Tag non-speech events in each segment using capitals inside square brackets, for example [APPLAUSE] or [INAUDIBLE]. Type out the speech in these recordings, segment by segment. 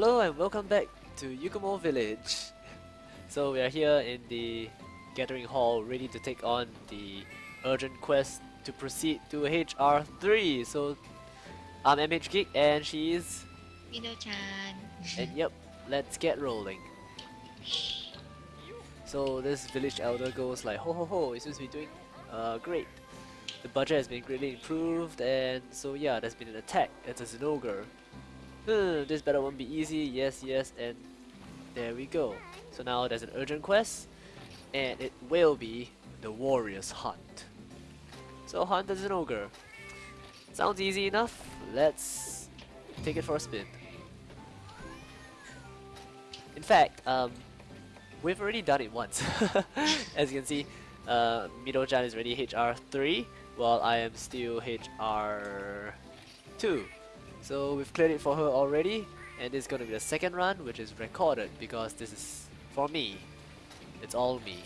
Hello and welcome back to Yukumo Village. So we are here in the Gathering Hall ready to take on the urgent quest to proceed to HR3. So I'm MH Geek and she is... Mido-chan. And yep, let's get rolling. So this village elder goes like ho ho ho, it seems to be doing uh, great. The budget has been greatly improved and so yeah, there's been an attack. It's a Zinogre. Hmm, this battle won't be easy, yes yes and there we go. So now there's an urgent quest and it will be the warrior's hunt. So hunt as an ogre. Sounds easy enough, let's take it for a spin. In fact, um, we've already done it once. [LAUGHS] As you can see, uh, Mido-chan is already HR3, while I am still HR2. So we've cleared it for her already, and this is going to be the second run, which is recorded because this is for me. It's all me.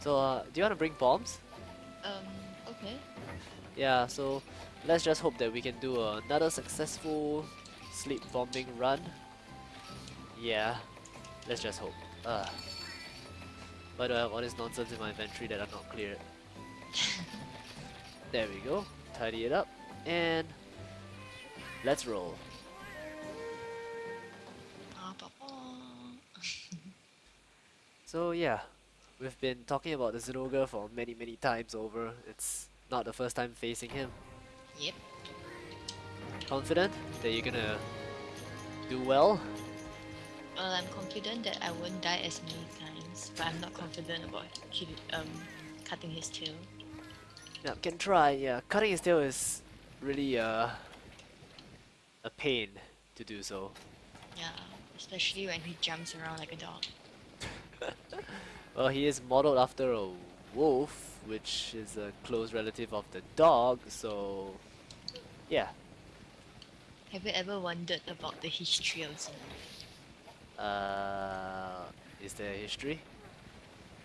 So, uh, do you want to bring bombs? Um, okay. Yeah, so let's just hope that we can do another successful sleep bombing run. Yeah, let's just hope. Uh. Why do I have all this nonsense in my inventory that I'm not cleared? [LAUGHS] there we go. Tidy it up. And let's roll. So yeah, we've been talking about the Zinogre for many many times over. It's not the first time facing him. Yep. Confident that you're gonna do well? Well, I'm confident that I won't die as many times, but I'm not confident about kill, um cutting his tail. Yeah, can try. Yeah, cutting his tail is really uh, a pain to do so. Yeah, especially when he jumps around like a dog. [LAUGHS] Well, he is modeled after a wolf, which is a close relative of the dog. So, yeah. Have you ever wondered about the history of Zeno? Uh, is there a history?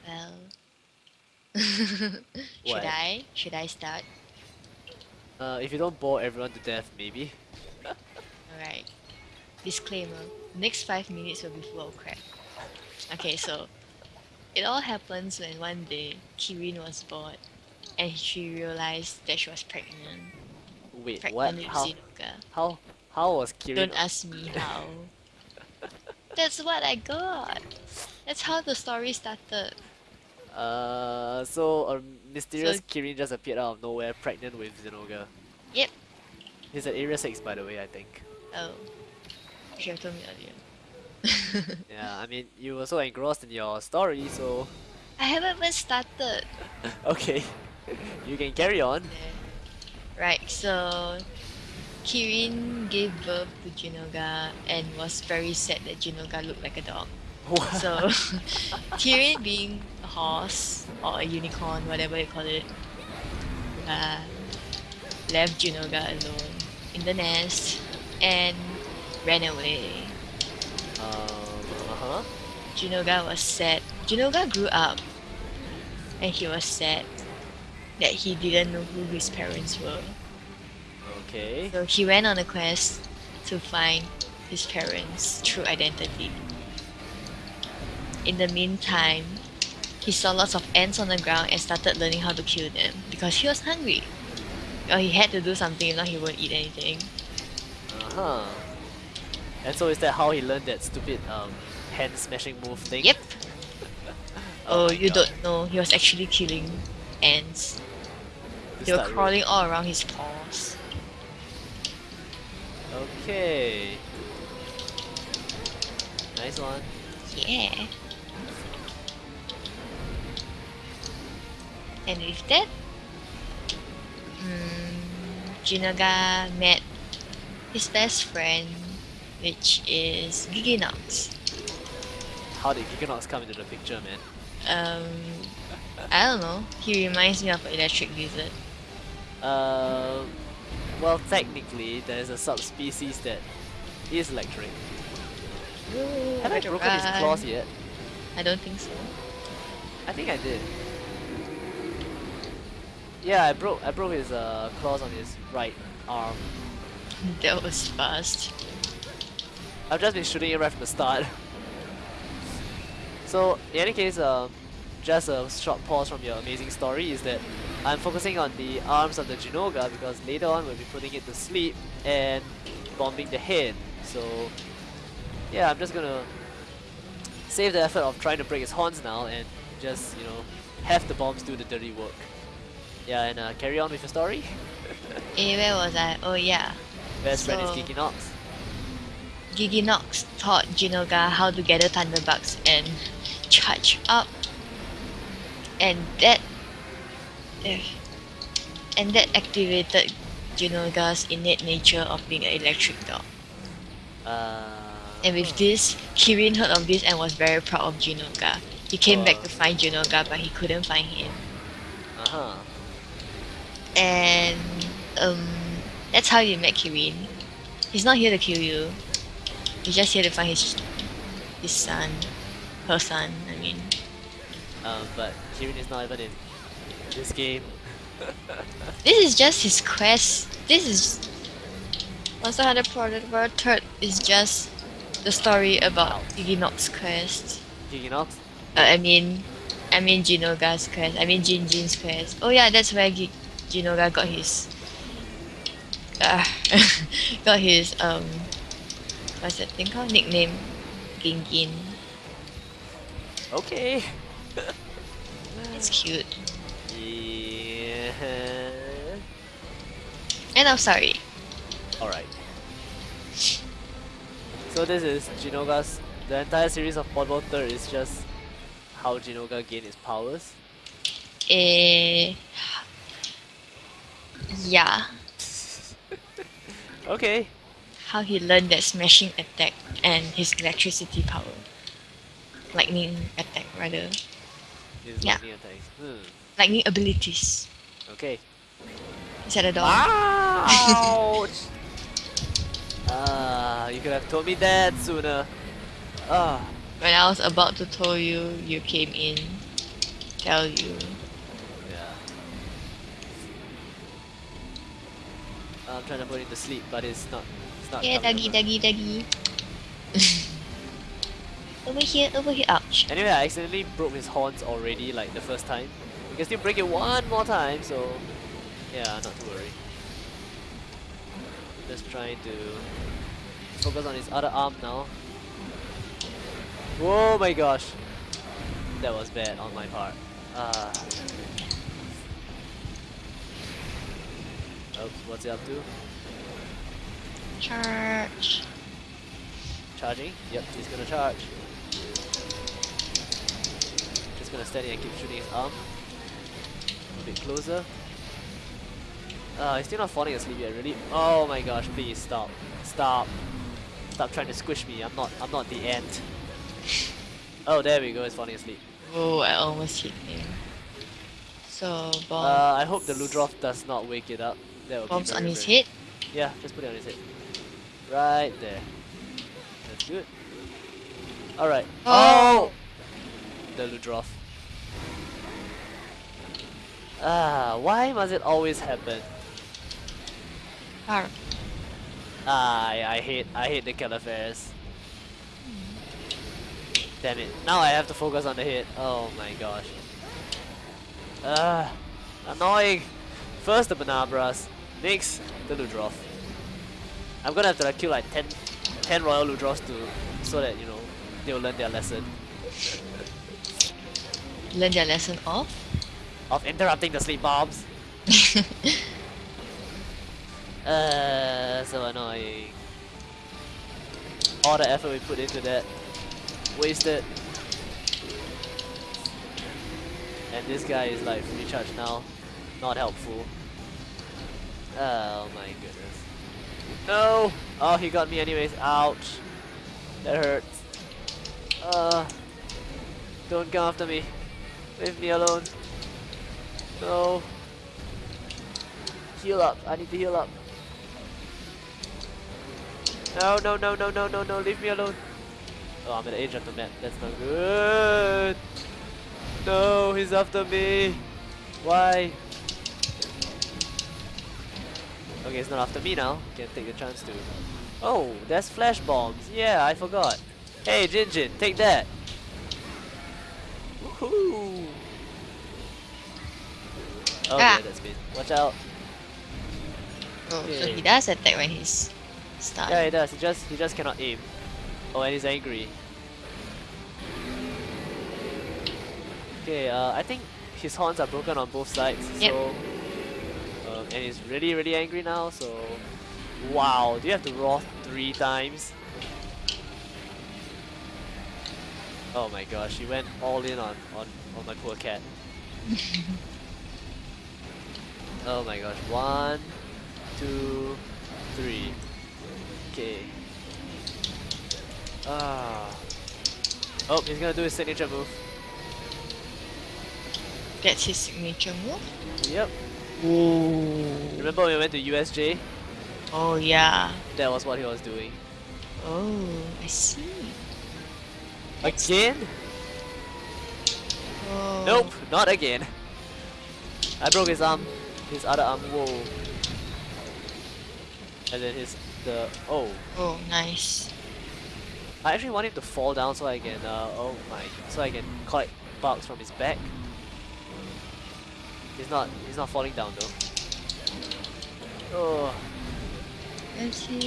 Well, [LAUGHS] should? I? Should I start? Uh, if you don't bore everyone to death, maybe. Alright. Disclaimer. Next five minutes will be full of crap. Okay, so it all happens when one day Kirin was bored and she realized that she was pregnant. Wait, Pregnant what? How? How? How was Kirin? Don't ask me how. [LAUGHS] That's what I got. That's how the story started. Uh, so a mysterious Kirin just appeared out of nowhere, pregnant with Zinogre. Yep. He's at Area 6 by the way, I think. Oh. You should have told me earlier. [LAUGHS] Yeah, I mean, you were so engrossed in your story, so... I haven't even started. [LAUGHS] okay. you can carry on. Right, so Kirin gave birth to Jinoga and was very sad that Jinoga looked like a dog. So [LAUGHS] Kirin being a horse or a unicorn, whatever you call it, uh, left Jinoga alone in the nest and ran away. um, uh-huh. Jinoga was sad. Jinoga grew up and he was sad that he didn't know who his parents were. Okay. So he went on a quest to find his parents' true identity. In the meantime, he saw lots of ants on the ground and started learning how to kill them because he was hungry. Well, he had to do something, if not he won't eat anything. Uh-huh. And so is that how he learned that stupid um hand smashing move thing? Yep. [LAUGHS] Oh, my you God. don't know, he was actually killing ants. They were crawling all around his paws. Okay. Nice one. Yeah. And with that, mm, Jinoga met his best friend, which is Gigginox. How did Gigginox come into the picture, man? Um, I don't know. He reminds me of an electric lizard. Uh, well, technically, there's a subspecies that is electric. Have I broken his claws yet? I don't think so. I think I did. Yeah, I broke I broke his uh, claws on his right arm. [LAUGHS] That was fast. I've just been shooting it right from the start. so, in any case, um, just a short pause from your amazing story is that I'm focusing on the arms of the Jinoga because later on we'll be putting it to sleep and bombing the head. So, yeah, I'm just gonna save the effort of trying to break his horns now and just, you know, have the bombs do the dirty work. Yeah, and uh, carry on with your story. [LAUGHS] Eh, where was I? Oh yeah. Best friend is So- Gigginox. Gigginox taught Jinoga how to gather Thunderbugs and charge up. And that and that activated Jinoga's innate nature of being an electric dog. Uh, And with this, Kirin heard of this and was very proud of Jinoga. He came back to find Jinoga but he couldn't find him. Uh huh. And um that's how you met Kirin. He's not here to kill you. He's just here to find his his son. Her son, I mean. Um, but Kirin is not even in this game. [LAUGHS] This is just his quest. This is Monster Hunter Portable Third is just the story about Gigginox's quest. Gigginox? Uh, I mean, I mean Jinoga's quest. I mean Jin Jin's quest. Oh yeah, that's where Gi- Jinoga got his. Uh, [LAUGHS] got his um. What's that thing called? Nickname, Gingin. Okay. It's cute. Yeah. And I'm sorry. Alright. So this is Jinoga's. The entire series of Portable Third is just how Jinoga gained his powers. Eh. Yeah. Okay. How he learned that smashing attack and his electricity power. Lightning attack rather. His Yeah. lightning attacks. Hmm. Lightning abilities. Okay. Is that a dog? Ouch! [LAUGHS] Ah, you could have told me that sooner. Ah, When I was about to tell you, you came in. Tell you. yeah. I'm trying to put it to sleep, but it's not. It's not. Yeah, doggy, doggy, doggy. over here, over here. Ouch. Anyway, I accidentally broke his horns already, like the first time. We can still break it one more time, so yeah, not to worry. Just trying to focus on his other arm now. Whoa my gosh! That was bad on my part. Ah. Oops, what's he up to? Charge. Charging? Yep, he's gonna charge. Just gonna stand here and keep shooting his arm. A bit closer. Uh, he's still not falling asleep yet, really. Oh my gosh, please stop. Stop. Stop trying to squish me. I'm not I'm not the ant. Oh there we go, he's falling asleep. Oh, I almost hit him. So, bomb. Uh, I hope the Ludroth does not wake it up. That bombs on his head. Yeah, just put it on his head. Right there. That's good. Alright. Oh! The Ludroth. Ah, why must it always happen? Arr. Ah, I, I hate I hate the Caliphares. Damn it. Now I have to focus on the hit. Oh my gosh. Ah, annoying. First the Bnahabras, next the Ludroth. I'm gonna have to like, kill like 10, 10 Royal Ludroths to so that you know they'll learn their lesson Learn their lesson off. of interrupting the sleep bombs. [LAUGHS] Uh, so annoying. All the effort we put into that, wasted. And this guy is like recharged now, not helpful. Oh my goodness. No! Oh, he got me anyways. Ouch. That hurts. Uh, don't come after me. Leave me alone. No. Heal up. I need to heal up. No, no, no, no, no, no, no. Leave me alone. Oh, I'm an agent of the map. That's not good. No, he's after me. Why? Okay, it's not after me now. Can take the chance to Oh, there's flash bombs. Yeah, I forgot. Hey, Jinjin, take that. Woohoo! Oh, Ah. yeah, that's been. Watch out. Oh, so he does attack when he's stunned. Yeah, he does. He just he just cannot aim. Oh, and he's angry. Okay, uh, I think his horns are broken on both sides. Yep. So, and he's really really angry now. So, wow, do you have to roar three times? Oh my gosh, he went all in on on on my poor cat. [LAUGHS] oh my gosh, one, two, three. Okay. Ah. Oh, he's gonna do his signature move. That's his signature move. Yep. Oh. Remember when we went to USJ? Oh yeah. That was what he was doing. Oh, I see. Again? Oh. Nope, not again. I broke his arm, his other arm. Whoa. And then his the oh. Oh, nice. I actually want him to fall down so I can uh oh my so I can collect bugs from his back. He's not he's not falling down though. Oh. Let's. Let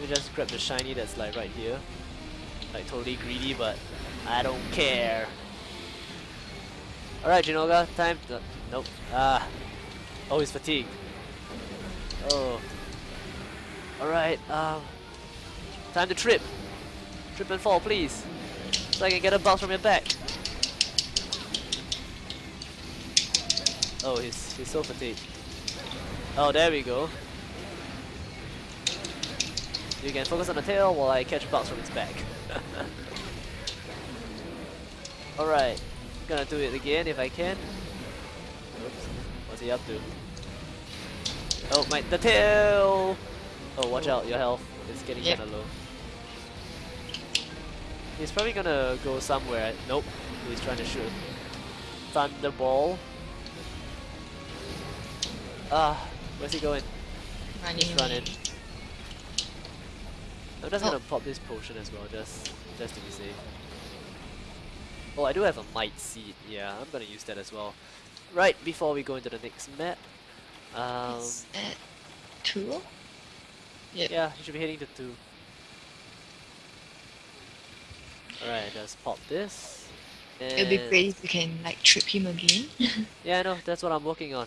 me just grab the shiny that's like right here. Like totally greedy, but I don't care. Alright, Jinoga, time to... Nope. Ah. Oh, he's fatigued. Oh. Alright, um... Time to trip. Trip and fall, please. So I can get a bounce from your back. Oh, he's, he's so fatigued. Oh, there we go. You can focus on the tail while I catch bugs from its back. [LAUGHS] Alright, gonna do it again if I can. Oops, what's he up to? Oh, my the tail! Oh, watch out, your health is getting Yep. kinda low. He's probably gonna go somewhere. Nope, he's trying to shoot. Thunderball. Ah, where's he going? Running. He's running. I'm just Oh. gonna pop this potion as well, just just to be safe. Oh, I do have a might seed. Yeah, I'm gonna use that as well. Right before we go into the next map. Um, It's at two. Yep. yeah, you should be heading to two. Alright, just pop this. It'll be great if you can like trip him again. [LAUGHS] Yeah, I know. That's what I'm working on.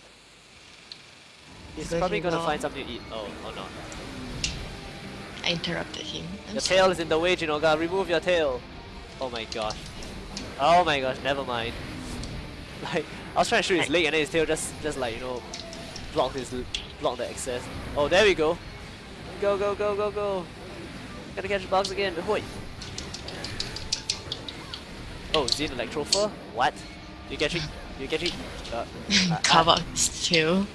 He's probably gonna find something to eat. Oh, or not. I interrupted him. I'm Your sorry. tail is in the way, Jinoga. Remove your tail. Oh my gosh. Oh my gosh. Never mind. [LAUGHS] Like I was trying to shoot his leg, and then his tail just, just like you know, block his, block the access. Oh, there we go. Go, go, go, go, go. Gotta catch the bugs again. Ahoy. Oh, Zin Electrofur? What? You catch it? You catch it? [LAUGHS] Uh, I- Carve out his tail,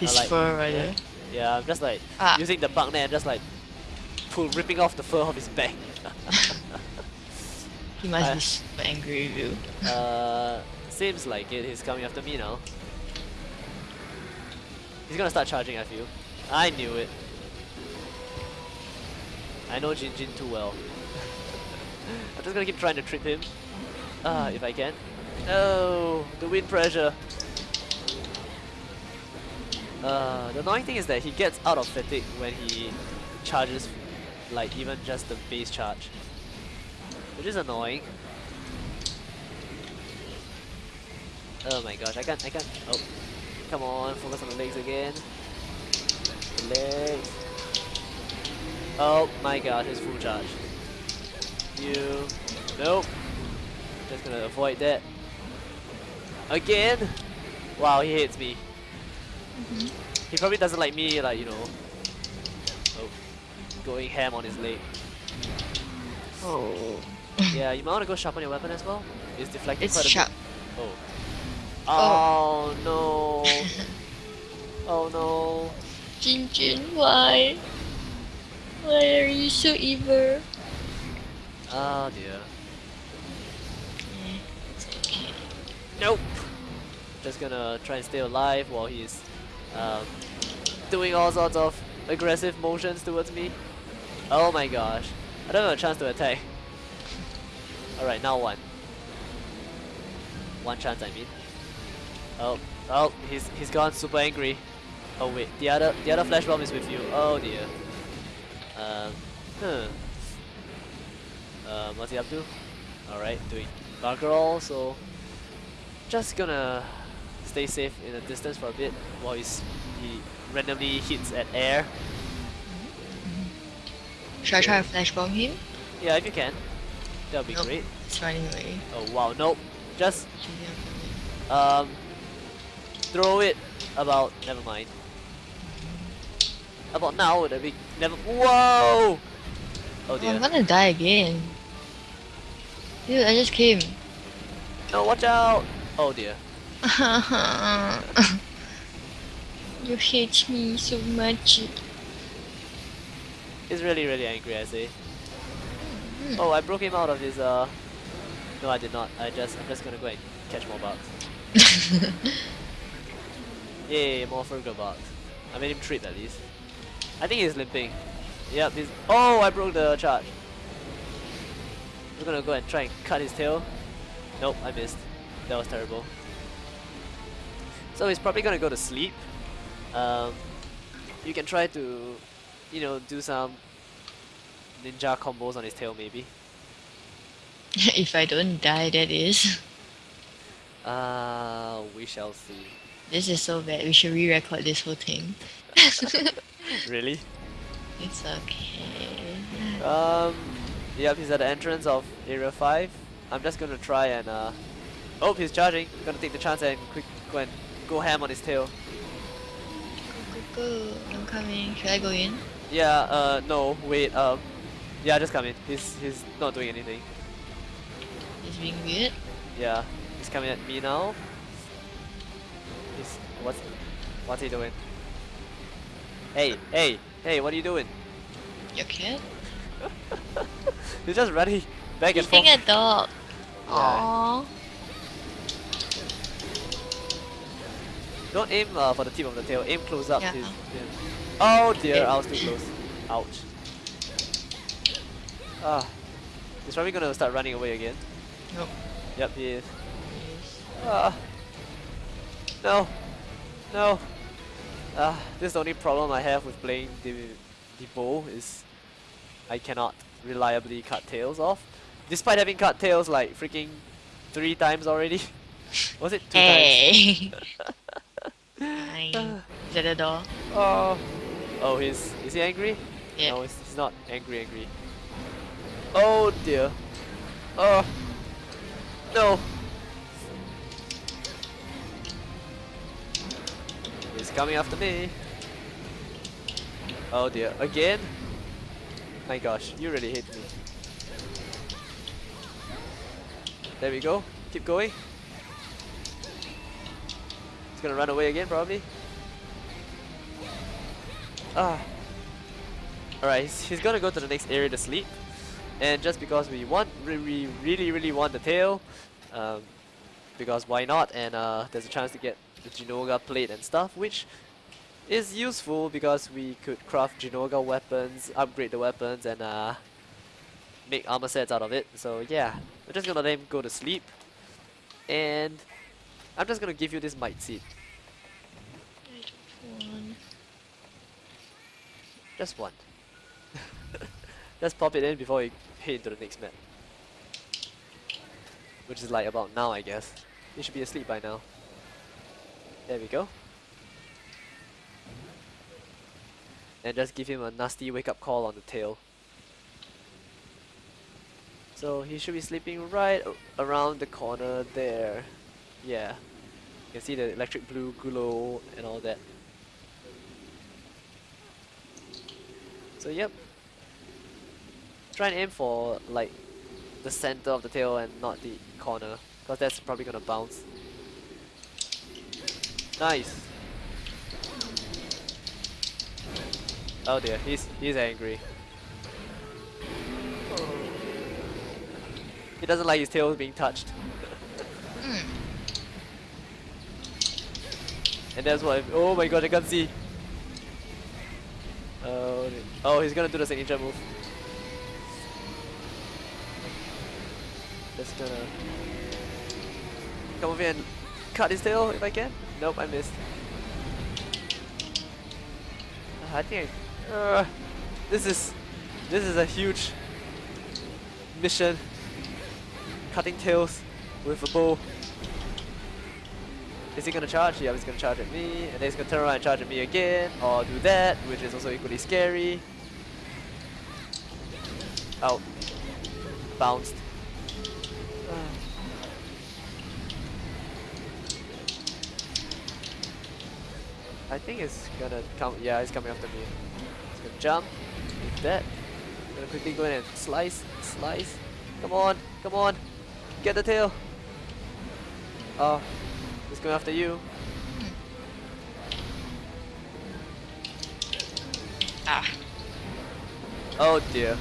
his like- fur rather. Yeah, I'm just like Ah. using the bug net and just like pull, ripping off the fur off his back. [LAUGHS] He must I- be super angry with you. uh, seems like it. He's coming after me now. He's gonna start charging. I feel. I knew it. I know Jin Jin too well. [LAUGHS] I'm just gonna keep trying to trip him. Ah, if I can. No, the wind pressure. Uh, the annoying thing is that he gets out of fatigue when he charges, like even just the base charge, which is annoying. Oh my gosh, I can't, I can't. Oh, come on, focus on the legs again. The legs. Oh my god, his full charge. You, nope. Just gonna avoid that. Again? Wow, he hates me. He probably doesn't like me, like, you know, oh, going ham on his leg. Oh. Yeah, you might want to go sharpen your weapon as well. It's deflecting It's quite a sharp. bit. Oh. Oh, no. [LAUGHS] oh no. Jin Jin, why? Why are you so evil? Oh dear. Yeah, it's okay. Nope. Just gonna try and stay alive while he's um, doing all sorts of aggressive motions towards me. Oh my gosh. I don't have a chance to attack. Alright, now one. One chance I mean. Oh, oh, he's he's gone super angry. Oh wait, the other the other flash bomb is with you. Oh dear. Um, huh. Um, what's he up to? Alright, doing bugger all, so just gonna stay safe in the distance for a bit while he's, he randomly hits at air. Should I try to flash bomb him? Yeah, if you can. That would be Nope. great. It's running away. Oh wow, nope. Just Actually, I'm coming. um throw it about never mind. About now would be never Whoa! Oh Oh, I'm gonna die again. Dude, I just came. No, watch out! Oh dear. [LAUGHS] you hate me so much. He's really really angry I say. Oh I broke him out of his uh No I did not. I just I'm just gonna go and catch more bugs. [LAUGHS] Yay, more Fergal bugs. I made him trip at least. I think he's limping. Yep, he's Oh I broke the charge. We're gonna go and try and cut his tail. Nope, I missed. That was terrible. So he's probably gonna go to sleep. Um, you can try to, you know, do some ninja combos on his tail maybe. [LAUGHS] if I don't die, that is. [LAUGHS] Uh, we shall see. This is so bad. We should re-record this whole thing. [LAUGHS] really? It's okay. Um, yep, he's at the entrance of Area 5. I'm just gonna try and, uh, oh, he's charging. Gonna take the chance and quick go and go ham on his tail. Go, go, go. I'm coming. Should I go in? Yeah, uh, no, wait, um, yeah, just come in. He's, he's not doing anything. He's being weird. Yeah, he's coming at me now. He's, what's, what's he doing? Hey, hey, hey, what are you doing? Your cat? [LAUGHS] He's just running back and forth. Eating a dog. Yeah. Aww. Don't aim uh, for the tip of the tail, aim close up. Yeah. his- Oh dear, I was too close. Ouch. Ah, he's probably gonna start running away again. Nope. Yep, he is. Ah. No. No. Ah, this is the only problem I have with playing the, the bow is I cannot reliably cut tails off. Despite having cut tails like freaking three times already. [LAUGHS] Was it two times? [LAUGHS] Hey. Fine. Ah. Is that the door? Oh. Oh, he's is he angry? Yeah. No, he's, he's not angry. Angry. Oh dear. Oh. No. He's coming after me. Oh dear. Again? My gosh, you really hit me. There we go. Keep going. He's gonna run away again, probably. Ah. Alright, he's, he's gonna go to the next area to sleep. And just because we want, we really, really want the tail, um, because why not? And uh, there's a chance to get the Jinoga plate and stuff, which is useful because we could craft Jinoga weapons, upgrade the weapons, and uh, make armor sets out of it. So yeah, we're just gonna let him go to sleep. And I'm just gonna give you this might seed. One. Just one. [LAUGHS] Just pop it in before you head into the next map. Which is like about now, I guess. You should be asleep by now. There we go. And just give him a nasty wake up call on the tail. So he should be sleeping right around the corner there. Yeah. You can see the electric blue glow and all that. So yep. Try and aim for like the center of the tail and not the corner, because that's probably gonna bounce. Nice. Oh dear, he's he's angry. He doesn't like his tail being touched. And that's what. Oh my god, I can't see. Uh, oh, he's gonna do the signature move. Just gonna come over and cut his tail if I can. Nope, I missed. Uh, I think I, uh, this is this is a huge mission. Cutting tails with a bow. Is he gonna charge? Yeah, he's gonna charge at me, and then he's gonna turn around and charge at me again, or do that, which is also equally scary. Out. Bounced. I think it's gonna come. Yeah, it's coming after me. It's gonna jump. That. Gonna quickly go in and slice, slice. Come on, come on. Get the tail. Oh, it's going after you. Ah. Oh dear.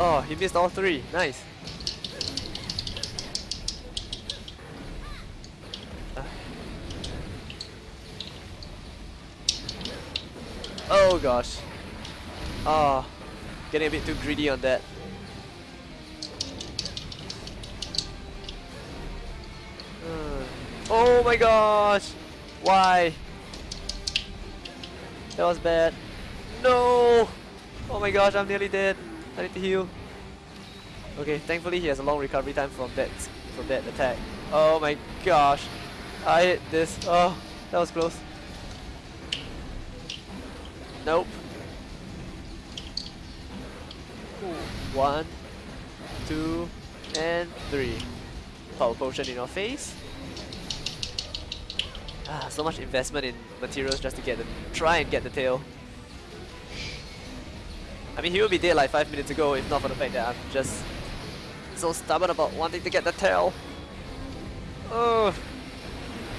Oh, he missed all three. Nice. Uh. Oh gosh. Oh, getting a bit too greedy on that. My gosh! Why? That was bad. No! Oh my gosh, I'm nearly dead. I need to heal. Okay, thankfully he has a long recovery time from that from that attack. Oh my gosh. I hit this. Oh, that was close. Nope. One, two, and three. Power potion in your face. Ah, so much investment in materials just to get the try and get the tail. I mean, he would be dead like 5 minutes ago if not for the fact that I'm just so stubborn about wanting to get the tail. Oh,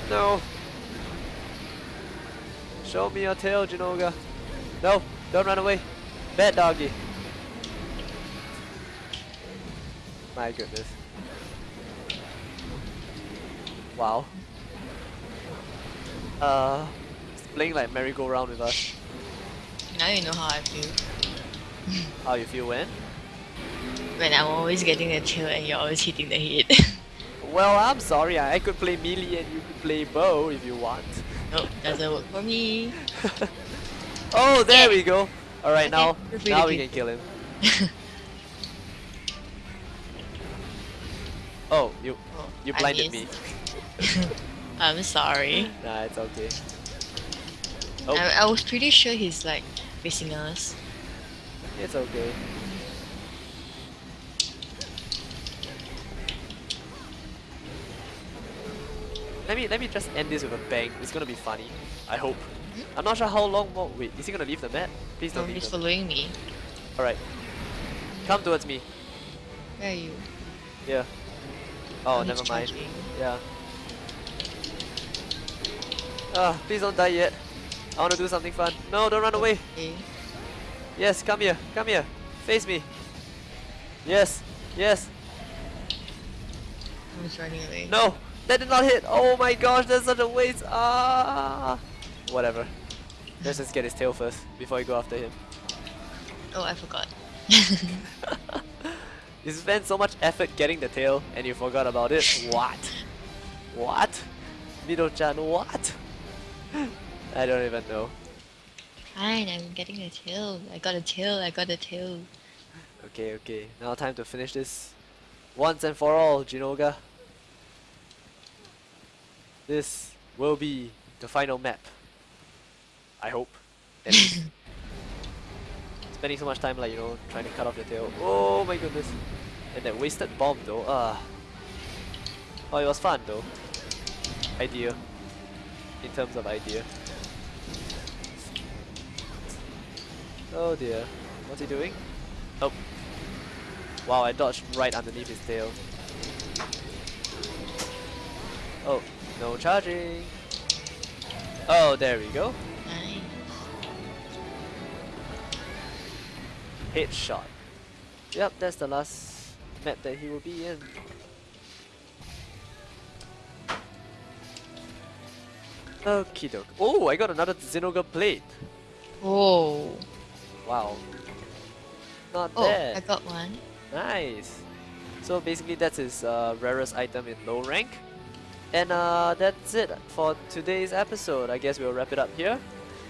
no. Show me your tail, Jinoga. No, don't run away. Bad doggy. My goodness. Wow. Uh, playing like merry-go-round with us. Now you know how I feel. [LAUGHS] How you feel when? When I'm always getting the tail and you're always hitting the head. [LAUGHS] Well, I'm sorry. I could play melee and you could play bow if you want. nope, doesn't work for me. [LAUGHS] oh, there Yeah. we go. All right, Okay, now now we can kill him. Oh, you Oh, you blinded me. I'm sorry. Nah, it's okay. Oh, I, I was pretty sure he's like facing us. it's okay. Let me let me just end this with a bang. It's gonna be funny. I hope. I'm not sure how long more. Wait, is he gonna leave the map? Please don't leave. he's following me. All right. Come towards me. Where are you? Yeah. Oh, oh he's never mind. charging. Yeah. Ah, please don't die yet. I want to do something fun. No, don't run away. Okay. Yes, come here. Come here. Face me. Yes. Yes. He's running away. No. That did not hit. Oh my gosh, that's such a waste. Ah. Whatever. Let's just get his tail first before we go after him. Oh, I forgot. [LAUGHS] You spent so much effort getting the tail and you forgot about it. What? What? Mido-chan, what? I don't even know. Fine, I'm getting a tail. I got a tail. I got a tail. Okay, okay. Now time to finish this once and for all, Jinoga. This will be the final map. I hope. [LAUGHS] Spending so much time like, you know, trying to cut off your tail. Oh my goodness. And that wasted bomb though. Ah. Oh, it was fun though. Idea. In terms of idea. Oh dear. What's he doing? Oh. Wow, I dodged right underneath his tail. Oh, no charging. Oh, there we go. Headshot. Yep, that's the last map that he will be in. Okie doke. Oh, I got another Xenoga plate. Oh. Wow. Not Oh, I got one. Nice. So basically that's his uh, rarest item in low rank. And uh, that's it for today's episode. I guess we'll wrap it up here.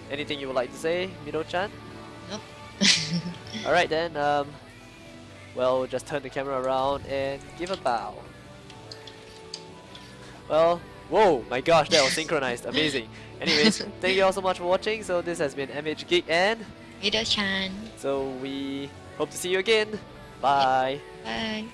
Anything you would like to say, Mido-chan? Nope. [LAUGHS] [LAUGHS] Alright then, um, well, just turn the camera around and give a bow. Well, whoa, my gosh, that was [LAUGHS] synchronized. Amazing. Anyways, [LAUGHS] thank you all so much for watching. So this has been MH Geek and Mido-chan. so we hope to see you again. Bye. Bye.